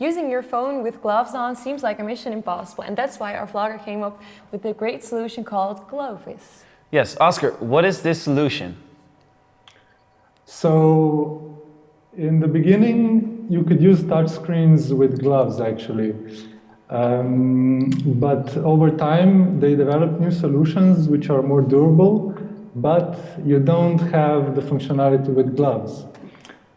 Using your phone with gloves on seems like a mission impossible, and that's why our vlogger came up with a great solution called Glovis. Yes, Oscar, what is this solution? So, in the beginning, you could use touch screens with gloves, actually. Um, but over time, they developed new solutions which are more durable, but you don't have the functionality with gloves.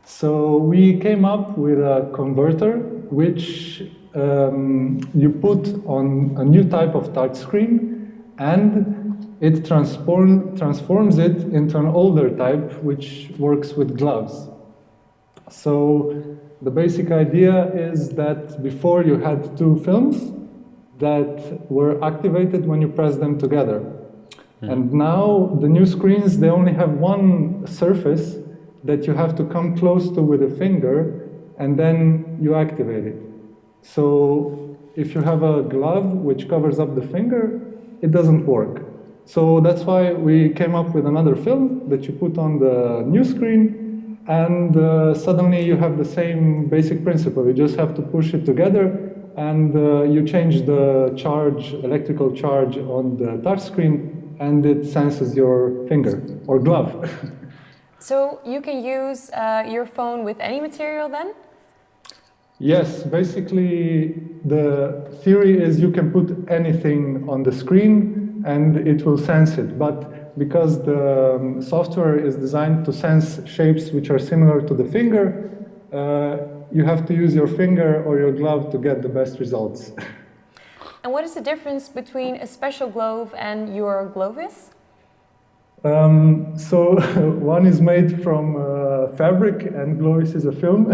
So we came up with a converter which um, you put on a new type of touchscreen and it transform, transforms it into an older type which works with gloves. So the basic idea is that before you had two films that were activated when you press them together. Mm. And now the new screens, they only have one surface that you have to come close to with a finger and then you activate it. So if you have a glove which covers up the finger, it doesn't work. So that's why we came up with another film that you put on the new screen and uh, suddenly you have the same basic principle. You just have to push it together and uh, you change the charge, electrical charge on the touch screen and it senses your finger or glove. So you can use uh, your phone with any material then? Yes, basically the theory is you can put anything on the screen and it will sense it. But because the um, software is designed to sense shapes which are similar to the finger, uh, you have to use your finger or your glove to get the best results. and what is the difference between a special glove and your Glovis? Um, so one is made from uh, fabric and Glovis is a film,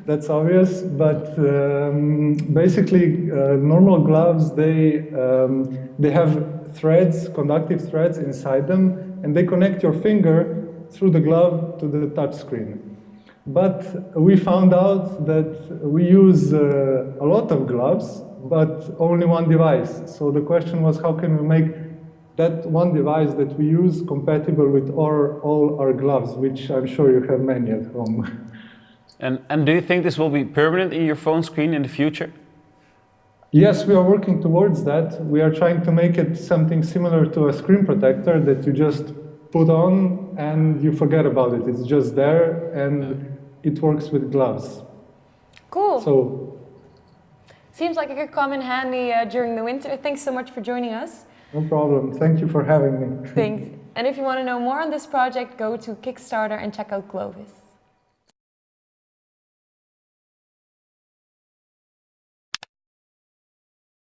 that's obvious, but um, basically uh, normal gloves, they, um, they have threads, conductive threads inside them, and they connect your finger through the glove to the touch screen. But we found out that we use uh, a lot of gloves, but only one device. So the question was how can we make that one device that we use compatible with our, all our gloves, which I'm sure you have many at home. And, and do you think this will be permanent in your phone screen in the future? Yes, we are working towards that. We are trying to make it something similar to a screen protector that you just put on and you forget about it. It's just there and it works with gloves. Cool. So, Seems like it could come in handy uh, during the winter. Thanks so much for joining us. No problem. Thank you for having me. Thanks. And if you want to know more on this project, go to Kickstarter and check out Glovis.